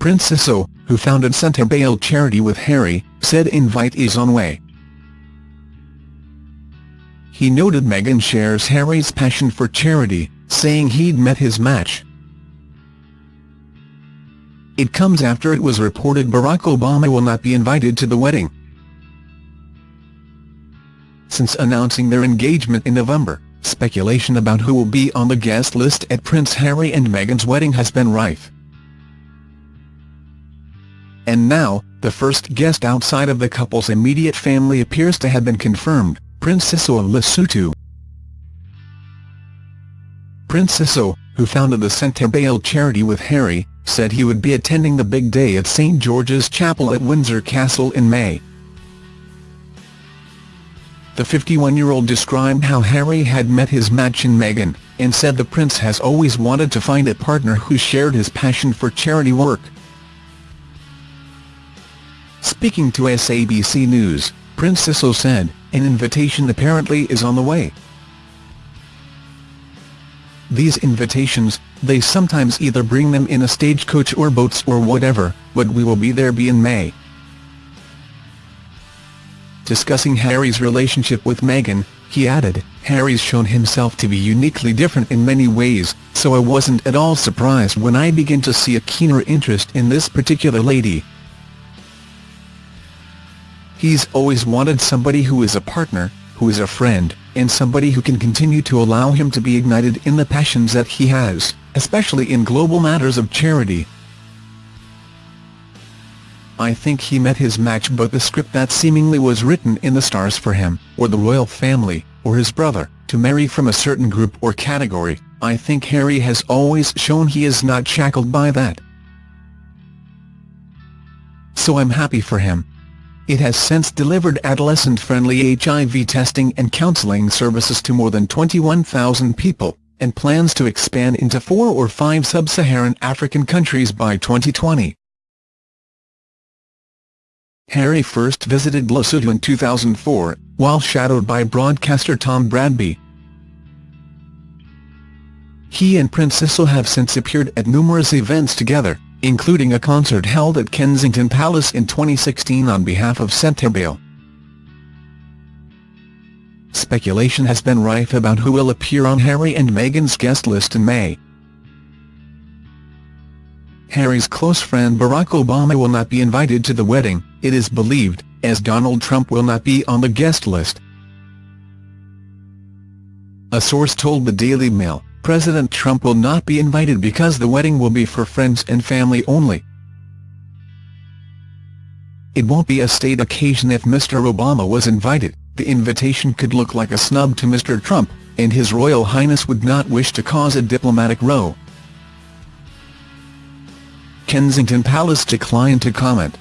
Prince Seeiso, who founded Sentebale Charity with Harry, said invite is on way. He noted Meghan shares Harry's passion for charity, saying he'd met his match. It comes after it was reported Barack Obama will not be invited to the wedding. Since announcing their engagement in November, speculation about who will be on the guest list at Prince Harry and Meghan's wedding has been rife. And now, the first guest outside of the couple's immediate family appears to have been confirmed, Prince Seeiso of Lesotho. Who founded the Sentebale charity with Harry, said he would be attending the big day at St George's Chapel at Windsor Castle in May. The 51-year-old described how Harry had met his match in Meghan, and said the prince has always wanted to find a partner who shared his passion for charity work. Speaking to SABC News, Prince Seeiso said, an invitation apparently is on the way. These invitations, they sometimes either bring them in a stagecoach or boats or whatever, but we will be there be in May. Discussing Harry's relationship with Meghan, he added, Harry's shown himself to be uniquely different in many ways, so I wasn't at all surprised when I began to see a keener interest in this particular lady. He's always wanted somebody who is a partner, who is a friend, and somebody who can continue to allow him to be ignited in the passions that he has, especially in global matters of charity. I think he met his match but the script that seemingly was written in the stars for him, or the royal family, or his brother, to marry from a certain group or category, I think Harry has always shown he is not shackled by that. So I'm happy for him. It has since delivered adolescent-friendly HIV testing and counseling services to more than 21,000 people, and plans to expand into four or five sub-Saharan African countries by 2020. Harry first visited Lesotho in 2004, while shadowed by broadcaster Tom Bradby. He and Prince Seeiso have since appeared at numerous events together, including a concert held at Kensington Palace in 2016 on behalf of Sentebale. Speculation has been rife about who will appear on Harry and Meghan's guest list in May. Harry's close friend Barack Obama will not be invited to the wedding, it is believed, as Donald Trump will not be on the guest list. A source told the Daily Mail, President Trump will not be invited because the wedding will be for friends and family only. It won't be a state occasion if Mr. Obama was invited, the invitation could look like a snub to Mr. Trump, and His Royal Highness would not wish to cause a diplomatic row. Kensington Palace declined to comment.